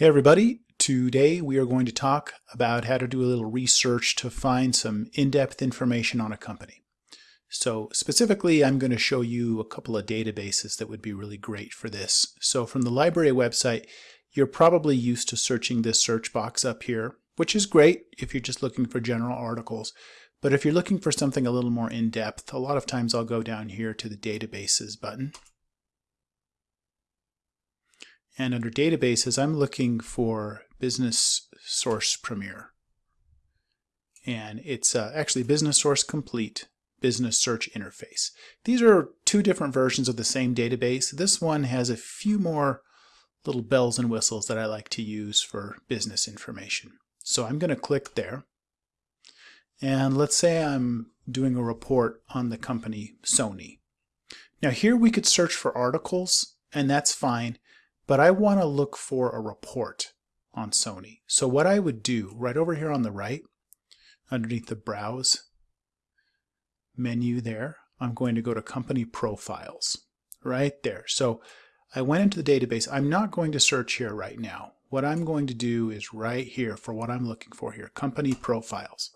Hey everybody, today we are going to talk about how to do a little research to find some in-depth information on a company. So specifically I'm going to show you a couple of databases that would be really great for this. So from the library website you're probably used to searching this search box up here, which is great if you're just looking for general articles. But if you're looking for something a little more in-depth, a lot of times I'll go down here to the databases button and under databases, I'm looking for Business Source Premier. And it's uh, actually Business Source Complete Business Search Interface. These are two different versions of the same database. This one has a few more little bells and whistles that I like to use for business information. So I'm going to click there. And let's say I'm doing a report on the company Sony. Now here we could search for articles, and that's fine but I want to look for a report on Sony. So what I would do right over here on the right, underneath the Browse menu there, I'm going to go to Company Profiles right there. So I went into the database. I'm not going to search here right now. What I'm going to do is right here for what I'm looking for here, Company Profiles.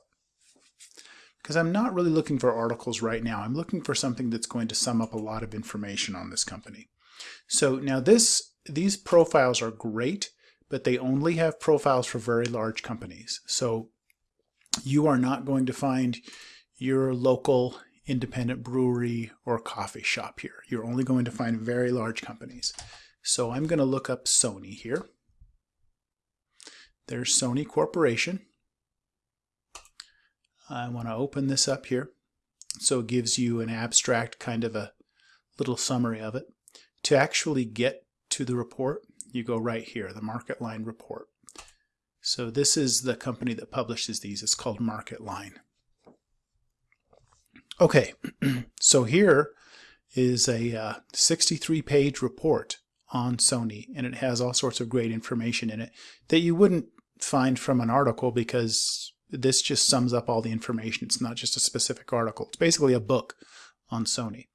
Because I'm not really looking for articles right now. I'm looking for something that's going to sum up a lot of information on this company. So now this these profiles are great, but they only have profiles for very large companies. So you are not going to find your local independent brewery or coffee shop here. You're only going to find very large companies. So I'm going to look up Sony here. There's Sony Corporation. I want to open this up here. So it gives you an abstract kind of a little summary of it. To actually get to the report, you go right here, the MarketLine report. So this is the company that publishes these. It's called MarketLine. Okay, so here is a 63-page uh, report on Sony, and it has all sorts of great information in it that you wouldn't find from an article because this just sums up all the information. It's not just a specific article. It's basically a book on Sony.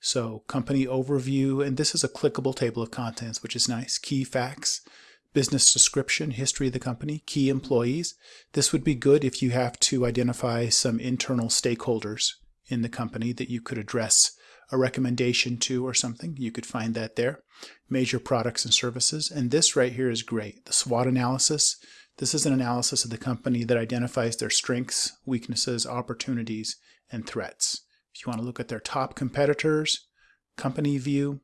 So company overview, and this is a clickable table of contents, which is nice. Key facts, business description, history of the company, key employees. This would be good if you have to identify some internal stakeholders in the company that you could address a recommendation to or something. You could find that there. Major products and services. And this right here is great. The SWOT analysis. This is an analysis of the company that identifies their strengths, weaknesses, opportunities, and threats. If you want to look at their top competitors, company view.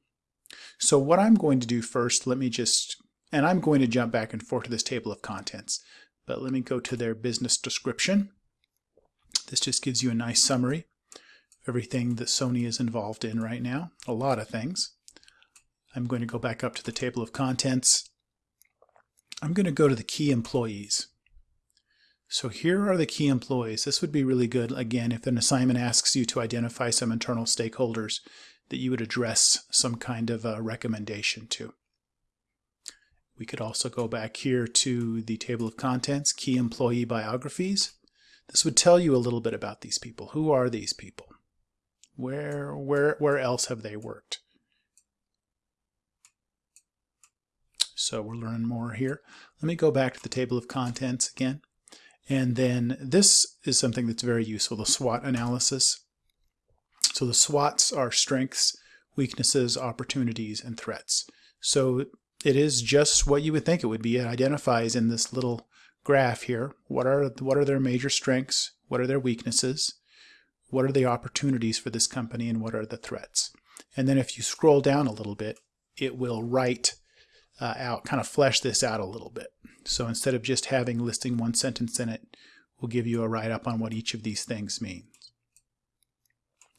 So what I'm going to do first, let me just, and I'm going to jump back and forth to this table of contents, but let me go to their business description. This just gives you a nice summary of everything that Sony is involved in right now, a lot of things. I'm going to go back up to the table of contents. I'm going to go to the key employees. So here are the key employees. This would be really good, again, if an assignment asks you to identify some internal stakeholders that you would address some kind of a recommendation to. We could also go back here to the table of contents, key employee biographies. This would tell you a little bit about these people. Who are these people? Where, where, where else have they worked? So we're learning more here. Let me go back to the table of contents again. And then this is something that's very useful, the SWOT analysis. So the SWOTs are strengths, weaknesses, opportunities, and threats. So it is just what you would think it would be. It identifies in this little graph here what are what are their major strengths, what are their weaknesses, what are the opportunities for this company, and what are the threats. And then if you scroll down a little bit, it will write uh, out, kind of flesh this out a little bit. So instead of just having listing one sentence in it, we'll give you a write-up on what each of these things means.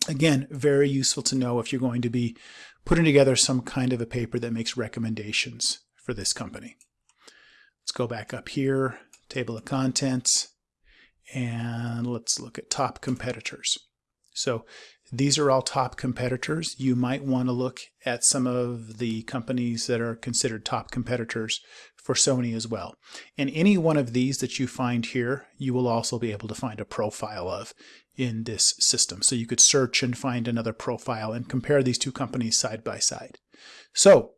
Again, very useful to know if you're going to be putting together some kind of a paper that makes recommendations for this company. Let's go back up here, table of contents, and let's look at top competitors. So these are all top competitors. You might want to look at some of the companies that are considered top competitors for Sony as well. And any one of these that you find here, you will also be able to find a profile of in this system. So you could search and find another profile and compare these two companies side by side. So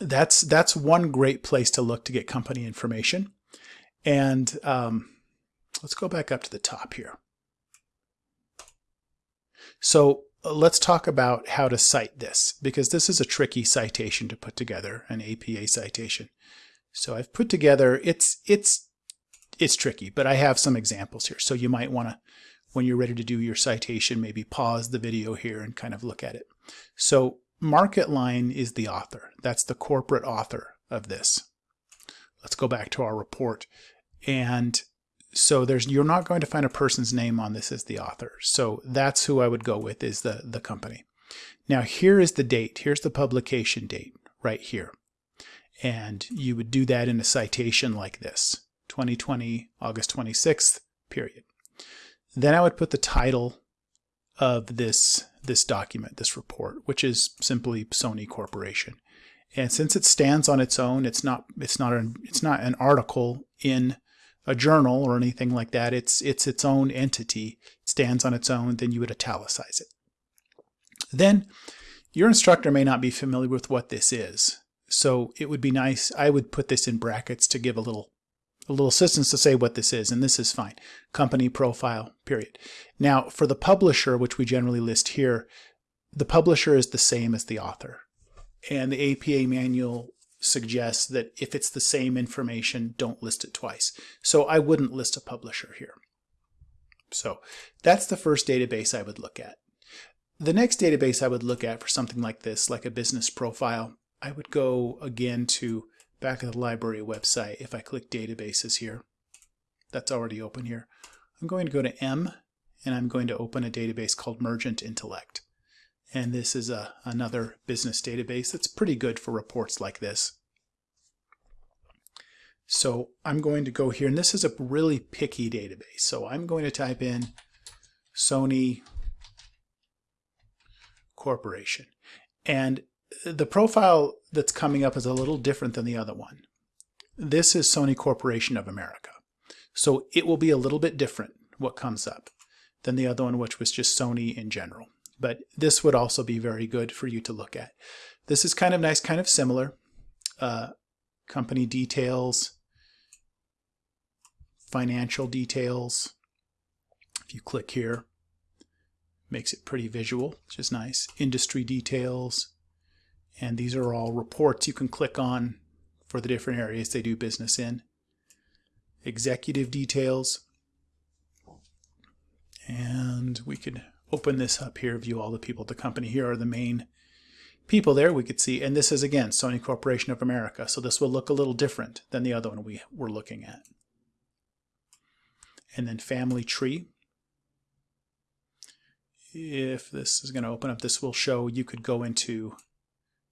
that's that's one great place to look to get company information. And um, let's go back up to the top here. So let's talk about how to cite this because this is a tricky citation to put together, an APA citation. So I've put together, it's, it's, it's tricky, but I have some examples here. So you might want to, when you're ready to do your citation, maybe pause the video here and kind of look at it. So MarketLine is the author. That's the corporate author of this. Let's go back to our report. And so there's you're not going to find a person's name on this as the author. So that's who I would go with is the, the company. Now here is the date. Here's the publication date right here. And you would do that in a citation like this, 2020, August 26th, period. Then I would put the title of this, this document, this report, which is simply Sony Corporation. And since it stands on its own, it's not, it's not, an, it's not an article in a journal or anything like that. It's it's its own entity, it stands on its own, then you would italicize it. Then your instructor may not be familiar with what this is. So it would be nice, I would put this in brackets to give a little a little assistance to say what this is, and this is fine. Company profile, period. Now, for the publisher, which we generally list here, the publisher is the same as the author. And the APA manual suggests that if it's the same information, don't list it twice. So I wouldn't list a publisher here. So that's the first database I would look at. The next database I would look at for something like this, like a business profile, I would go again to back of the library website. If I click databases here, that's already open here. I'm going to go to M and I'm going to open a database called Mergent Intellect. And this is a, another business database that's pretty good for reports like this. So I'm going to go here, and this is a really picky database. So I'm going to type in Sony Corporation. And the profile that's coming up is a little different than the other one. This is Sony Corporation of America. So it will be a little bit different what comes up than the other one, which was just Sony in general but this would also be very good for you to look at. This is kind of nice, kind of similar. Uh, company details, financial details. If you click here, makes it pretty visual, which is nice. Industry details, and these are all reports you can click on for the different areas they do business in. Executive details, and we could open this up here, view all the people at the company. Here are the main people there we could see. And this is, again, Sony Corporation of America. So this will look a little different than the other one we were looking at. And then family tree. If this is going to open up, this will show you could go into,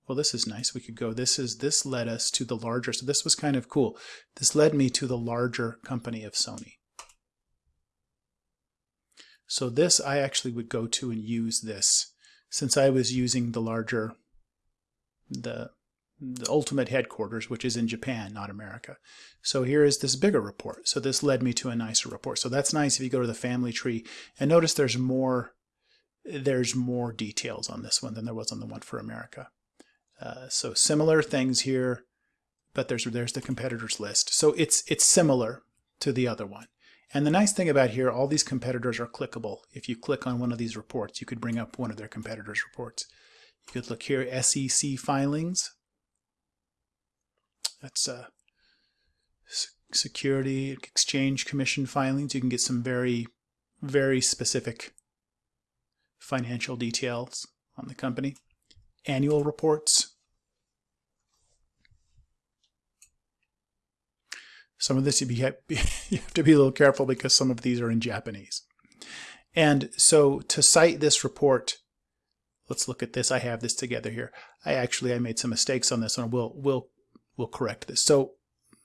well, this is nice. We could go, this is, this led us to the larger, so this was kind of cool. This led me to the larger company of Sony. So this I actually would go to and use this since I was using the larger, the, the ultimate headquarters, which is in Japan, not America. So here is this bigger report. So this led me to a nicer report. So that's nice if you go to the family tree and notice there's more, there's more details on this one than there was on the one for America. Uh, so similar things here, but there's there's the competitors list. So it's it's similar to the other one. And the nice thing about here, all these competitors are clickable. If you click on one of these reports, you could bring up one of their competitors' reports. You could look here, SEC filings. That's uh, Security Exchange Commission filings. You can get some very, very specific financial details on the company. Annual reports. Some of this you, be, you have to be a little careful because some of these are in Japanese. And so to cite this report, let's look at this. I have this together here. I actually I made some mistakes on this one. We'll we'll we'll correct this. So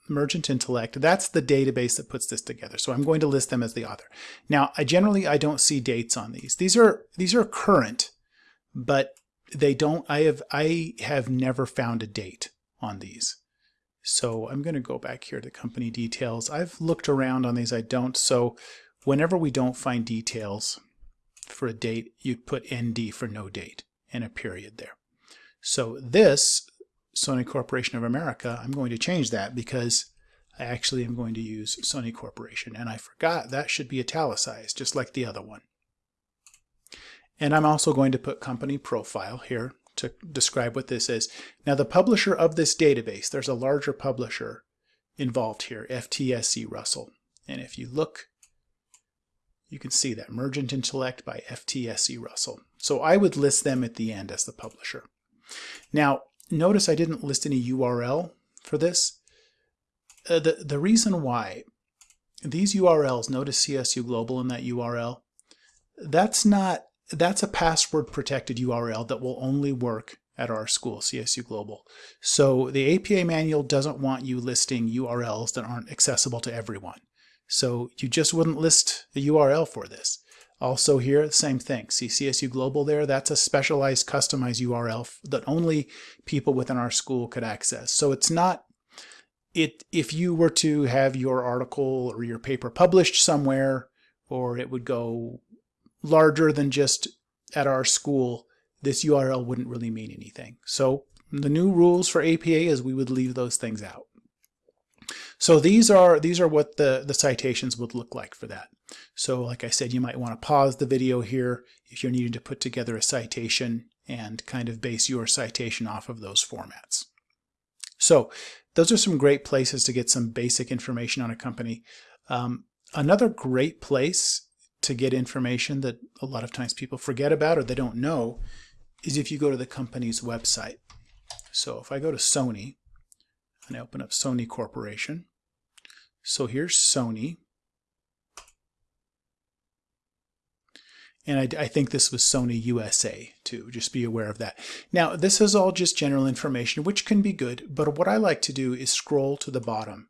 Mergent Intellect, that's the database that puts this together. So I'm going to list them as the author. Now, I generally I don't see dates on these. These are these are current, but they don't I have I have never found a date on these. So I'm going to go back here to company details. I've looked around on these. I don't. So whenever we don't find details for a date, you'd put ND for no date and a period there. So this Sony Corporation of America, I'm going to change that because I actually am going to use Sony Corporation. And I forgot that should be italicized, just like the other one. And I'm also going to put company profile here to describe what this is. Now the publisher of this database, there's a larger publisher involved here, FTSE Russell. And if you look, you can see that Mergent Intellect by FTSE Russell. So I would list them at the end as the publisher. Now, notice I didn't list any URL for this. Uh, the, the reason why, these URLs, notice CSU Global in that URL, that's not that's a password protected URL that will only work at our school, CSU Global. So the APA manual doesn't want you listing URLs that aren't accessible to everyone. So you just wouldn't list the URL for this. Also here, same thing. See CSU Global there? That's a specialized customized URL that only people within our school could access. So it's not, it if you were to have your article or your paper published somewhere, or it would go larger than just at our school, this URL wouldn't really mean anything. So the new rules for APA is we would leave those things out. So these are these are what the, the citations would look like for that. So like I said, you might want to pause the video here if you're needing to put together a citation and kind of base your citation off of those formats. So those are some great places to get some basic information on a company. Um, another great place to get information that a lot of times people forget about or they don't know is if you go to the company's website. So if I go to Sony and I open up Sony Corporation, so here's Sony. And I, I, think this was Sony USA too, just be aware of that. Now, this is all just general information, which can be good, but what I like to do is scroll to the bottom.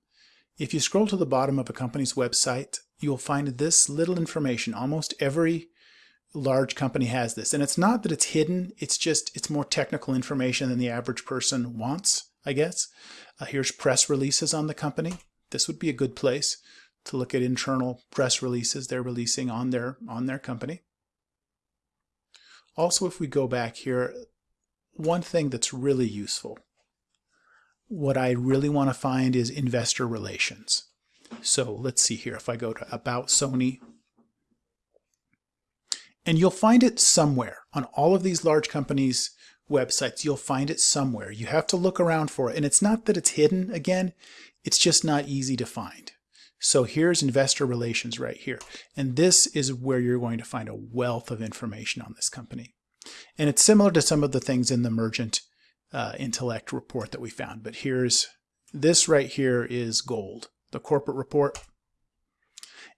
If you scroll to the bottom of a company's website, you'll find this little information. Almost every large company has this. And it's not that it's hidden, it's just, it's more technical information than the average person wants, I guess. Uh, here's press releases on the company. This would be a good place to look at internal press releases they're releasing on their, on their company. Also, if we go back here, one thing that's really useful, what I really want to find is investor relations. So let's see here. If I go to About Sony, and you'll find it somewhere on all of these large companies' websites. You'll find it somewhere. You have to look around for it. And it's not that it's hidden again, it's just not easy to find. So here's investor relations right here. And this is where you're going to find a wealth of information on this company. And it's similar to some of the things in the Mergent uh, Intellect report that we found. But here's this right here is gold the corporate report.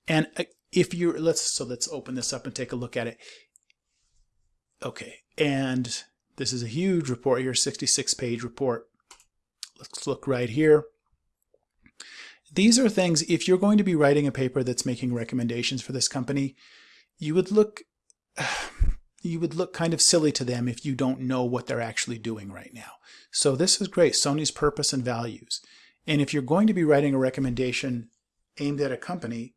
And uh, if you're, let's, so let's open this up and take a look at it. Okay, and this is a huge report here, 66 page report. Let's look right here. These are things, if you're going to be writing a paper that's making recommendations for this company, you would look, you would look kind of silly to them if you don't know what they're actually doing right now. So this is great, Sony's purpose and values. And if you're going to be writing a recommendation aimed at a company,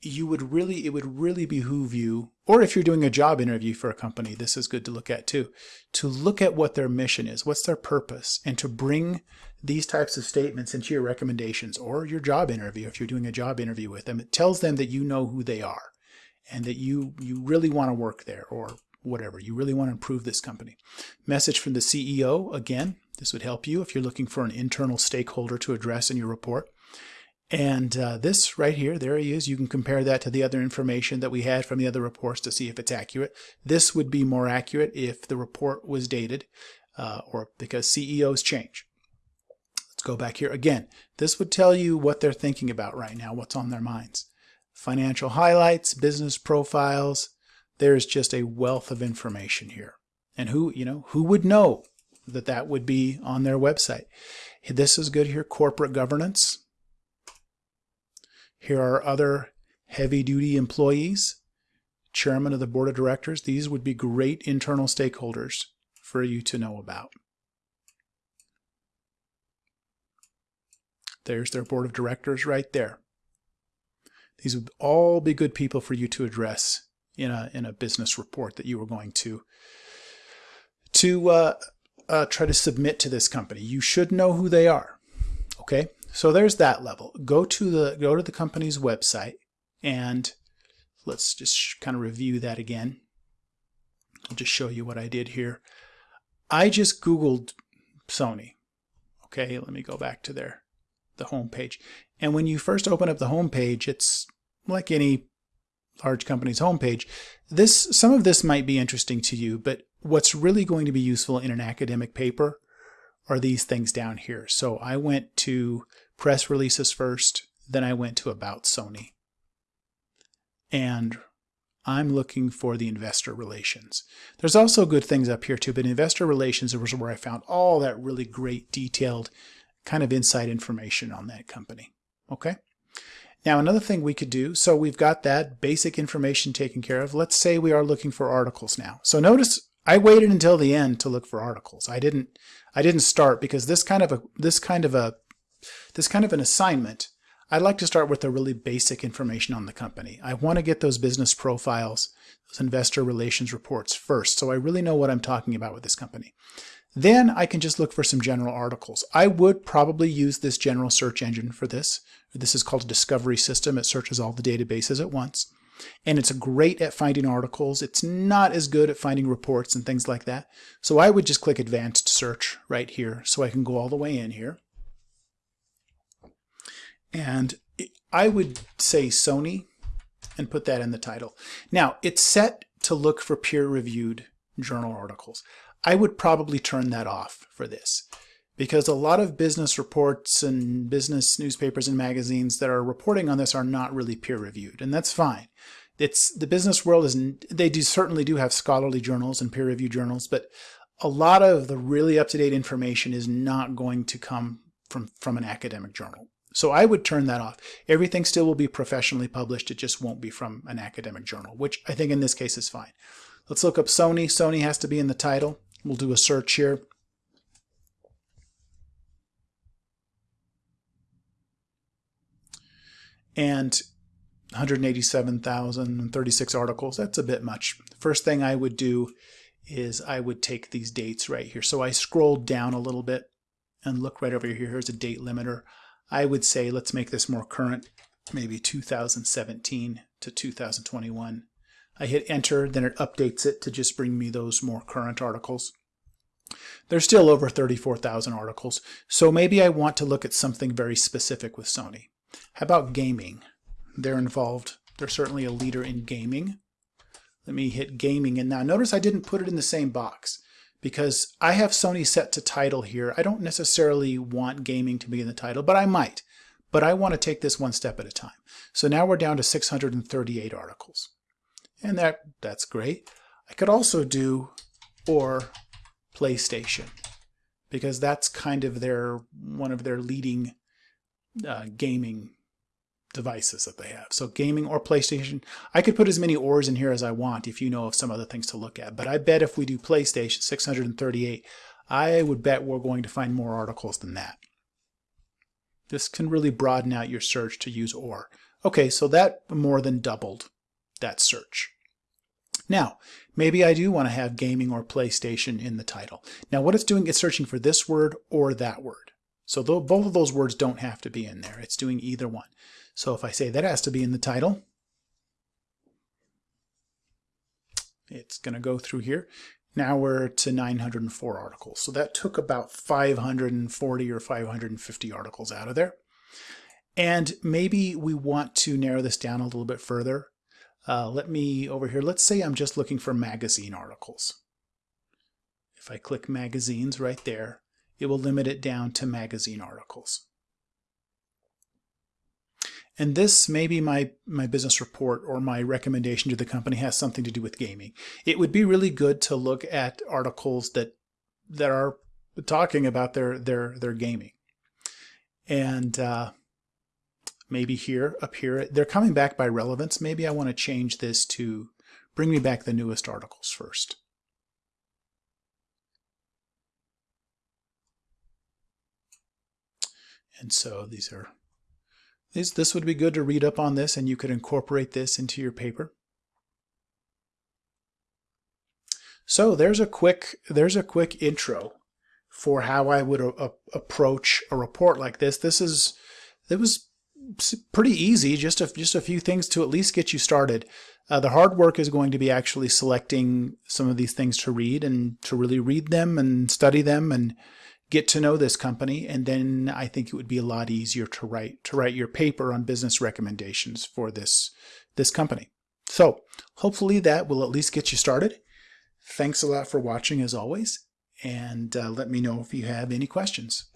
you would really, it would really behoove you, or if you're doing a job interview for a company, this is good to look at too, to look at what their mission is, what's their purpose, and to bring these types of statements into your recommendations or your job interview if you're doing a job interview with them. It tells them that you know who they are and that you, you really want to work there or whatever. You really want to improve this company. Message from the CEO, again, this would help you if you're looking for an internal stakeholder to address in your report. And uh, this right here, there he is. You can compare that to the other information that we had from the other reports to see if it's accurate. This would be more accurate if the report was dated uh, or because CEOs change. Let's go back here again. This would tell you what they're thinking about right now, what's on their minds. Financial highlights, business profiles. There's just a wealth of information here. And who, you know, who would know that that would be on their website. This is good here, corporate governance. Here are other heavy-duty employees, chairman of the board of directors. These would be great internal stakeholders for you to know about. There's their board of directors right there. These would all be good people for you to address in a, in a business report that you were going to, to uh, uh, try to submit to this company. You should know who they are. Okay, so there's that level. Go to the go to the company's website and let's just kind of review that again. I'll just show you what I did here. I just Googled Sony. Okay, let me go back to their the home page. And when you first open up the home page, it's like any large company's homepage. This some of this might be interesting to you, but what's really going to be useful in an academic paper are these things down here. So I went to press releases first, then I went to about Sony. And I'm looking for the investor relations. There's also good things up here too, but investor relations was where I found all that really great detailed kind of inside information on that company. Okay. Now another thing we could do, so we've got that basic information taken care of. Let's say we are looking for articles now. So notice I waited until the end to look for articles. I didn't I didn't start because this kind of a this kind of a this kind of an assignment I'd like to start with the really basic information on the company. I want to get those business profiles, those investor relations reports first, so I really know what I'm talking about with this company. Then I can just look for some general articles. I would probably use this general search engine for this. This is called a discovery system. It searches all the databases at once. And it's great at finding articles. It's not as good at finding reports and things like that. So I would just click advanced search right here so I can go all the way in here. And I would say Sony and put that in the title. Now, it's set to look for peer-reviewed journal articles. I would probably turn that off for this because a lot of business reports and business newspapers and magazines that are reporting on this are not really peer-reviewed, and that's fine. It's the business world is they do certainly do have scholarly journals and peer-reviewed journals, but a lot of the really up-to-date information is not going to come from from an academic journal. So I would turn that off. Everything still will be professionally published. It just won't be from an academic journal, which I think in this case is fine. Let's look up Sony. Sony has to be in the title. We'll do a search here. And 187,036 articles, that's a bit much. First thing I would do is I would take these dates right here. So I scrolled down a little bit and look right over here. Here's a date limiter. I would say let's make this more current, maybe 2017 to 2021. I hit enter, then it updates it to just bring me those more current articles. There's still over 34,000 articles, so maybe I want to look at something very specific with Sony. How about gaming? They're involved. They're certainly a leader in gaming. Let me hit gaming, and now notice I didn't put it in the same box because I have Sony set to title here. I don't necessarily want gaming to be in the title, but I might. But I want to take this one step at a time. So now we're down to 638 articles. And that that's great. I could also do or PlayStation because that's kind of their one of their leading uh, gaming devices that they have. So gaming or PlayStation. I could put as many ors in here as I want if you know of some other things to look at. But I bet if we do PlayStation 638, I would bet we're going to find more articles than that. This can really broaden out your search to use or. Okay, so that more than doubled that search. Now, maybe I do want to have gaming or PlayStation in the title. Now what it's doing is searching for this word or that word. So both of those words don't have to be in there. It's doing either one. So if I say that has to be in the title, it's going to go through here. Now we're to 904 articles. So that took about 540 or 550 articles out of there. And maybe we want to narrow this down a little bit further. Uh, let me over here, let's say I'm just looking for magazine articles. If I click magazines right there, it will limit it down to magazine articles. And this may be my, my business report or my recommendation to the company has something to do with gaming. It would be really good to look at articles that that are talking about their their their gaming. And uh, maybe here, up here, they're coming back by relevance. Maybe I want to change this to bring me back the newest articles first. And so these are this, this would be good to read up on this and you could incorporate this into your paper. So there's a quick there's a quick intro for how I would a- approach a report like this. This is it was pretty easy, just a, just a few things to at least get you started. Uh, the hard work is going to be actually selecting some of these things to read and to really read them and study them and get to know this company. And then I think it would be a lot easier to write to write your paper on business recommendations for this this company. So hopefully that will at least get you started. Thanks a lot for watching as always, and uh, let me know if you have any questions.